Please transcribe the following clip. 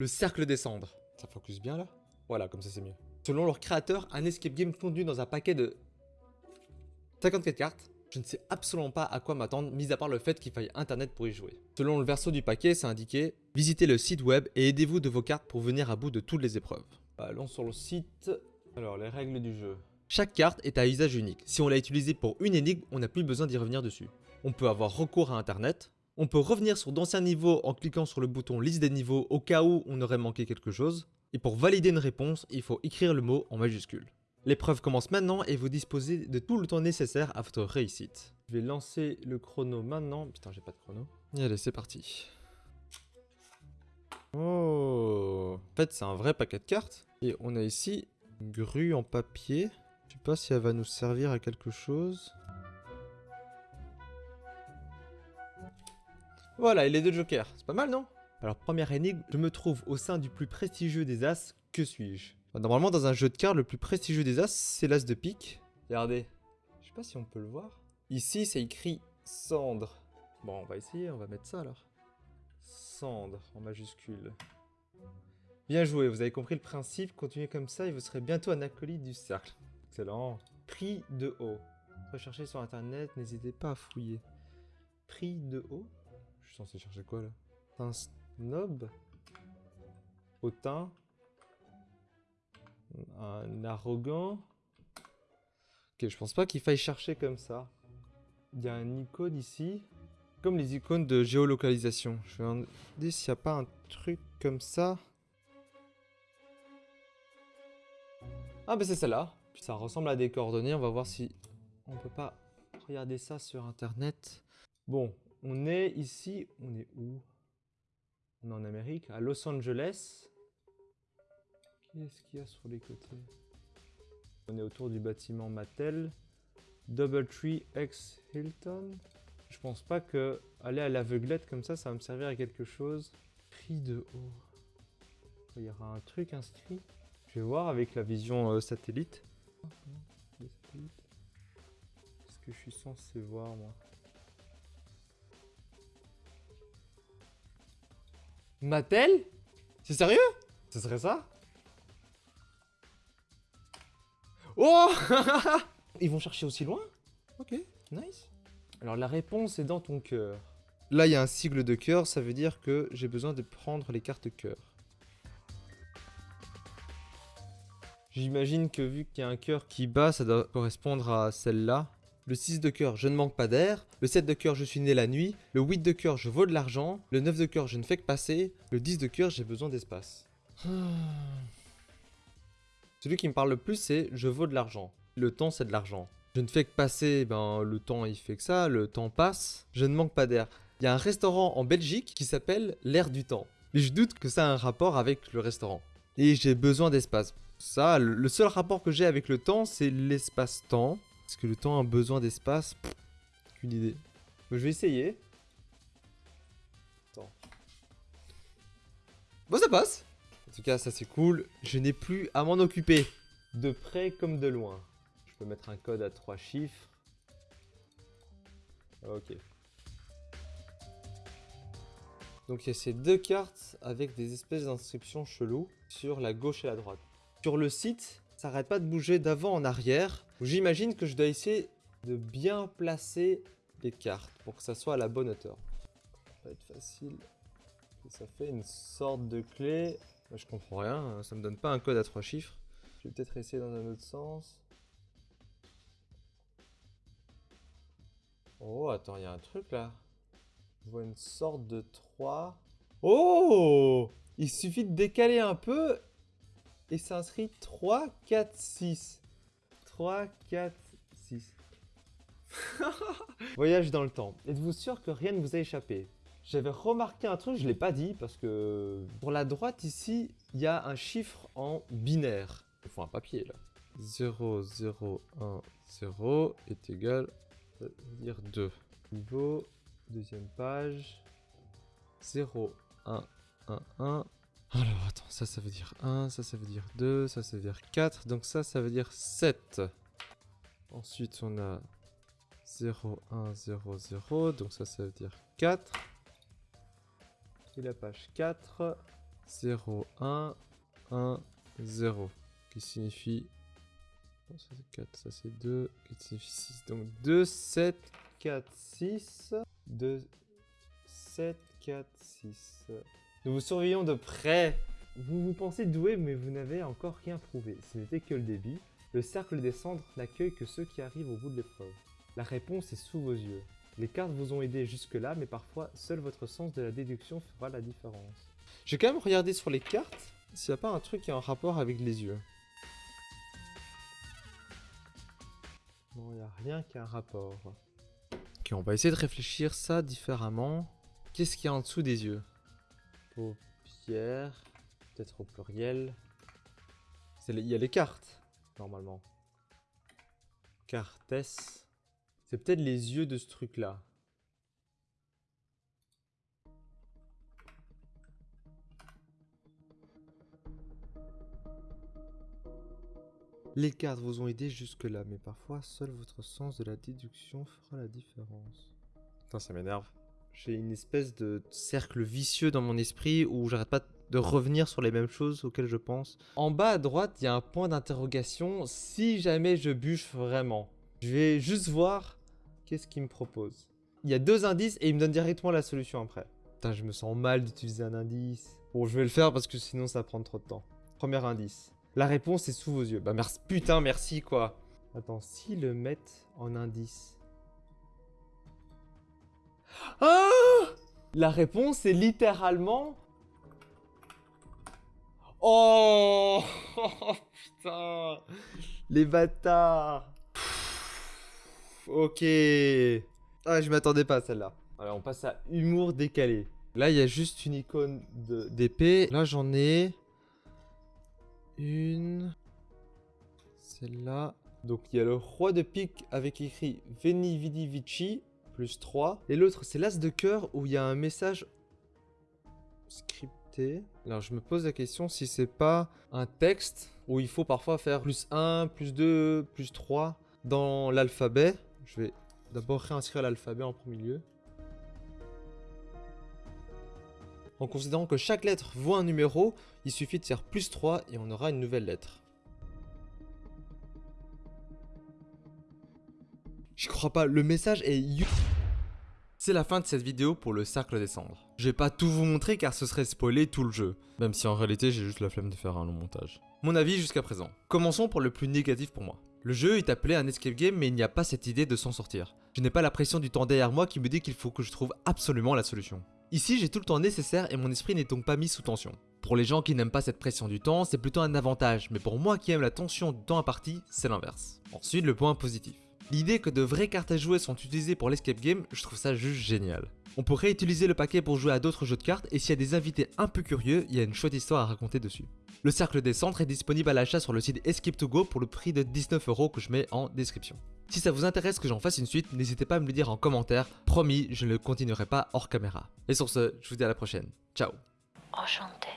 Le cercle des cendres. Ça focus bien là Voilà, comme ça c'est mieux. Selon leur créateur, un escape game contenu dans un paquet de 54 cartes. Je ne sais absolument pas à quoi m'attendre, mis à part le fait qu'il faille internet pour y jouer. Selon le verso du paquet, c'est indiqué « Visitez le site web et aidez-vous de vos cartes pour venir à bout de toutes les épreuves ». Allons sur le site. Alors, les règles du jeu. Chaque carte est à usage unique. Si on l'a utilisée pour une énigme, on n'a plus besoin d'y revenir dessus. On peut avoir recours à internet, on peut revenir sur d'anciens niveaux en cliquant sur le bouton liste des niveaux au cas où on aurait manqué quelque chose. Et pour valider une réponse, il faut écrire le mot en majuscule. L'épreuve commence maintenant et vous disposez de tout le temps nécessaire à votre réussite. Je vais lancer le chrono maintenant. Putain, j'ai pas de chrono. Et allez, c'est parti. Oh En fait, c'est un vrai paquet de cartes. Et on a ici une grue en papier. Je sais pas si elle va nous servir à quelque chose. Voilà, et les deux jokers. C'est pas mal, non? Alors, première énigme, je me trouve au sein du plus prestigieux des As. Que suis-je? Normalement, dans un jeu de cartes, le plus prestigieux des As, c'est l'As de pique. Regardez. Je sais pas si on peut le voir. Ici, c'est écrit cendre. Bon, on va essayer, on va mettre ça alors. Cendre en majuscule. Bien joué, vous avez compris le principe. Continuez comme ça et vous serez bientôt un acolyte du cercle. Excellent. Prix de haut. Recherchez sur internet, n'hésitez pas à fouiller. Prix de haut censé chercher quoi là? Un snob? Hautain? Un arrogant? Ok, je pense pas qu'il faille chercher comme ça. Il y a un icône ici. Comme les icônes de géolocalisation. Je vais demander s'il n'y a pas un truc comme ça. Ah bah c'est celle-là. Ça ressemble à des coordonnées. On va voir si on peut pas regarder ça sur internet. Bon, on est ici, on est où? On est en Amérique, à Los Angeles. Qu'est-ce qu'il y a sur les côtés? On est autour du bâtiment Mattel. Doubletree X Hilton. Je pense pas que aller à l'aveuglette comme ça, ça va me servir à quelque chose. Prix de haut. Il y aura un truc inscrit. Je vais voir avec la vision euh, satellite. Qu'est-ce que je suis censé voir moi Mattel? C'est sérieux? Ce serait ça? Oh Ils vont chercher aussi loin? Ok, nice. Alors la réponse est dans ton cœur. Là, il y a un sigle de cœur, ça veut dire que j'ai besoin de prendre les cartes cœur. J'imagine que vu qu'il y a un cœur qui bat, ça doit correspondre à celle-là. Le 6 de cœur, je ne manque pas d'air. Le 7 de cœur, je suis né la nuit. Le 8 de cœur, je vaux de l'argent. Le 9 de cœur, je ne fais que passer. Le 10 de cœur, j'ai besoin d'espace. Celui qui me parle le plus, c'est je vaux de l'argent. Le temps, c'est de l'argent. Je ne fais que passer, ben le temps il fait que ça, le temps passe. Je ne manque pas d'air. Il y a un restaurant en Belgique qui s'appelle l'air du temps. Mais je doute que ça a un rapport avec le restaurant. Et j'ai besoin d'espace. Ça, le seul rapport que j'ai avec le temps, c'est l'espace-temps. Est-ce que le temps a besoin d'espace Aucune idée. je vais essayer. Attends. Bon, ça passe. En tout cas, ça c'est cool. Je n'ai plus à m'en occuper. De près comme de loin. Je peux mettre un code à trois chiffres. Ok. Donc il y a ces deux cartes avec des espèces d'inscriptions cheloues sur la gauche et la droite. Sur le site, ça arrête pas de bouger d'avant en arrière. J'imagine que je dois essayer de bien placer les cartes pour que ça soit à la bonne hauteur. Ça va être facile. Ça fait une sorte de clé. Je comprends rien, hein. ça me donne pas un code à trois chiffres. Je vais peut-être essayer dans un autre sens. Oh, attends, il y a un truc là. Je vois une sorte de 3. Oh Il suffit de décaler un peu et ça inscrit 3, 4, 6. 3, 4, 6. Voyage dans le temps. Êtes-vous sûr que rien ne vous a échappé? J'avais remarqué un truc, je ne l'ai pas dit, parce que pour la droite ici, il y a un chiffre en binaire. Il faut un papier là. 0, 0, 1, 0 est égal, à dire 2. Niveau, deuxième page, 0, 1, 1, 1, alors, attends, ça, ça veut dire 1, ça, ça veut dire 2, ça, ça veut dire 4. Donc ça, ça veut dire 7. Ensuite, on a 0, 1, 0, 0. Donc ça, ça veut dire 4. Et la page 4, 0, 1, 1, 0. Qui signifie... Oh, ça c'est 4, ça c'est 2, qui signifie 6. Donc 2, 7, 4, 6. 2, 7, 4, 6. Nous vous surveillons de près. Vous vous pensez doué, mais vous n'avez encore rien prouvé. Ce n'était que le début. Le cercle des cendres n'accueille que ceux qui arrivent au bout de l'épreuve. La réponse est sous vos yeux. Les cartes vous ont aidé jusque-là, mais parfois, seul votre sens de la déduction fera la différence. J'ai quand même regardé sur les cartes s'il n'y a pas un truc qui a un rapport avec les yeux. Non, il n'y a rien qui a un rapport. Ok, on va essayer de réfléchir ça différemment. Qu'est-ce qu'il y a en dessous des yeux? Paupières, peut-être au pluriel. Il y a les cartes, normalement. Cartes. C'est peut-être les yeux de ce truc-là. Les cartes vous ont aidé jusque-là, mais parfois seul votre sens de la déduction fera la différence. Putain, ça m'énerve. J'ai une espèce de cercle vicieux dans mon esprit où j'arrête pas de revenir sur les mêmes choses auxquelles je pense. En bas à droite, il y a un point d'interrogation si jamais je bûche vraiment. Je vais juste voir qu'est-ce qu'il me propose. Il y a deux indices et il me donne directement la solution après. Putain, je me sens mal d'utiliser un indice. Bon, je vais le faire parce que sinon ça va prendre trop de temps. Premier indice. La réponse est sous vos yeux. Bah merci, putain, merci quoi. Attends, s'ils le mettent en indice. Ah La réponse est littéralement... Oh, Putain Les bâtards Ok Ah, je m'attendais pas à celle-là. Alors, on passe à humour décalé. Là, il y a juste une icône d'épée. Là, j'en ai... Une... Celle-là. Donc il y a le roi de pique avec écrit Veni Vidi Vici, plus 3. Et l'autre, c'est l'as de cœur où il y a un message scripté. Alors je me pose la question si c'est pas un texte où il faut parfois faire plus 1, plus 2, plus 3 dans l'alphabet. Je vais d'abord réinscrire l'alphabet en premier lieu. En considérant que chaque lettre vaut un numéro, il suffit de faire plus 3 et on aura une nouvelle lettre. Je crois pas, le message est C'est la fin de cette vidéo pour le cercle des cendres. Je vais pas tout vous montrer car ce serait spoiler tout le jeu, même si en réalité j'ai juste la flemme de faire un long montage. Mon avis jusqu'à présent. Commençons pour le plus négatif pour moi. Le jeu est appelé un escape game mais il n'y a pas cette idée de s'en sortir. Je n'ai pas la pression du temps derrière moi qui me dit qu'il faut que je trouve absolument la solution. Ici, j'ai tout le temps nécessaire et mon esprit n'est donc pas mis sous tension. Pour les gens qui n'aiment pas cette pression du temps, c'est plutôt un avantage, mais pour moi qui aime la tension du temps imparti, c'est l'inverse. Ensuite, le point positif. L'idée que de vraies cartes à jouer sont utilisées pour l'escape game, je trouve ça juste génial. On pourrait utiliser le paquet pour jouer à d'autres jeux de cartes et s'il y a des invités un peu curieux, il y a une chouette histoire à raconter dessus. Le cercle des centres est disponible à l'achat sur le site Escape2Go pour le prix de 19€ que je mets en description. Si ça vous intéresse que j'en fasse une suite, n'hésitez pas à me le dire en commentaire. Promis, je ne le continuerai pas hors caméra. Et sur ce, je vous dis à la prochaine. Ciao Enchanté.